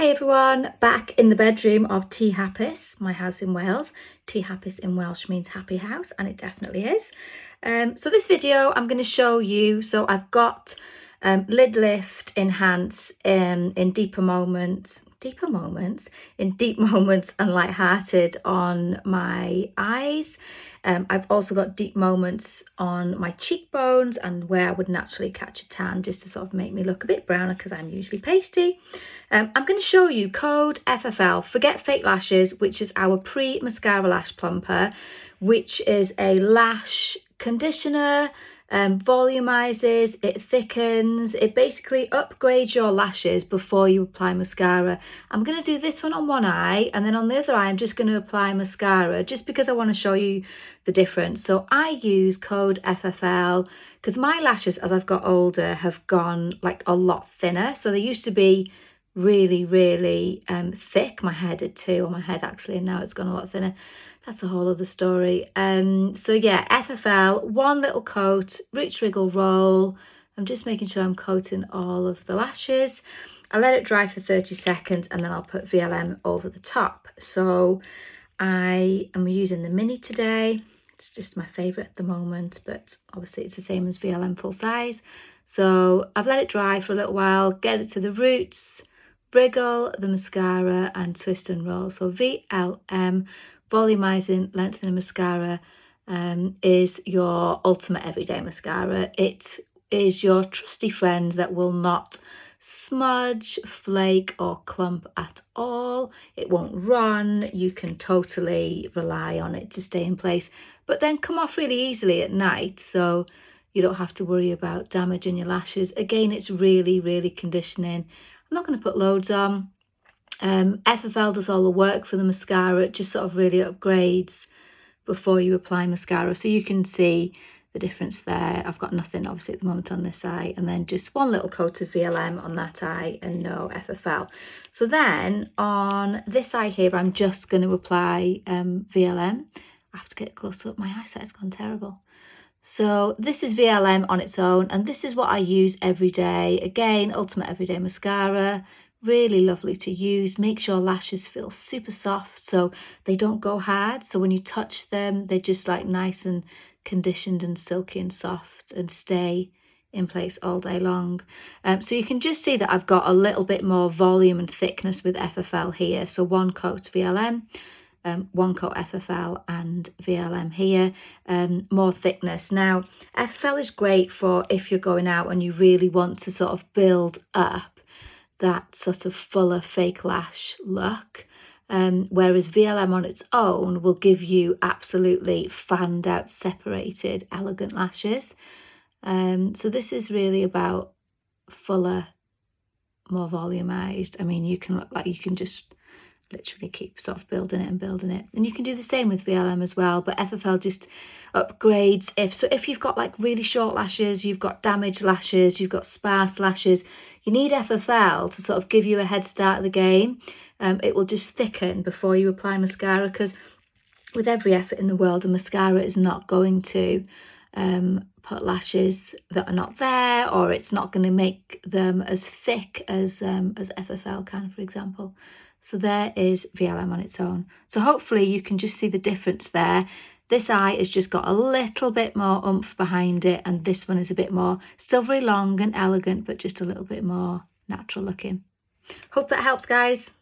Hey everyone, back in the bedroom of Tŷ Hapus, my house in Wales. Tŷ Hapus in Welsh means happy house and it definitely is. Um, so this video I'm going to show you, so I've got um, lid lift, enhance um, in deeper moments, deeper moments, in deep moments and light-hearted on my eyes. Um, I've also got deep moments on my cheekbones and where I would naturally catch a tan just to sort of make me look a bit browner because I'm usually pasty. Um, I'm going to show you code FFL, Forget Fake Lashes, which is our pre-mascara lash plumper, which is a lash conditioner, um, volumizes, it thickens, it basically upgrades your lashes before you apply mascara. I'm going to do this one on one eye and then on the other eye I'm just going to apply mascara just because I want to show you the difference. So I use code FFL because my lashes as I've got older have gone like a lot thinner. So they used to be really, really um, thick. My hair did too, or my head actually, and now it's gone a lot thinner that's a whole other story. Um, so yeah, FFL, one little coat, rich wriggle roll. I'm just making sure I'm coating all of the lashes. I let it dry for 30 seconds and then I'll put VLM over the top. So I am using the mini today. It's just my favourite at the moment, but obviously it's the same as VLM full size. So I've let it dry for a little while, get it to the roots, wriggle the mascara and twist and roll. So VLM volumizing lengthening mascara um, is your ultimate everyday mascara. It is your trusty friend that will not smudge, flake or clump at all. It won't run. You can totally rely on it to stay in place, but then come off really easily at night. So you don't have to worry about damaging your lashes. Again, it's really, really conditioning. I'm not going to put loads on. Um, FFL does all the work for the mascara. It just sort of really upgrades before you apply mascara. So you can see the difference there. I've got nothing obviously at the moment on this eye and then just one little coat of VLM on that eye and no FFL. So then on this eye here, I'm just going to apply um, VLM. I have to get close up. My eyesight's gone terrible. So this is VLM on its own and this is what I use every day. Again, Ultimate Everyday Mascara, really lovely to use. Makes your lashes feel super soft so they don't go hard. So when you touch them they're just like nice and conditioned and silky and soft and stay in place all day long. Um, so you can just see that I've got a little bit more volume and thickness with FFL here. So one coat VLM um, one coat FFL and VLM here, um, more thickness. Now, FFL is great for if you're going out and you really want to sort of build up that sort of fuller fake lash look. Um, whereas VLM on its own will give you absolutely fanned out, separated, elegant lashes. Um, so this is really about fuller, more volumized. I mean, you can look like you can just literally keep sort of building it and building it. And you can do the same with VLM as well, but FFL just upgrades if so if you've got like really short lashes, you've got damaged lashes, you've got sparse lashes, you need FFL to sort of give you a head start of the game. Um, it will just thicken before you apply mascara because with every effort in the world, a mascara is not going to um, put lashes that are not there or it's not going to make them as thick as, um, as FFL can, for example. So there is VLM on its own. So hopefully you can just see the difference there. This eye has just got a little bit more oomph behind it and this one is a bit more, still very long and elegant, but just a little bit more natural looking. Hope that helps guys.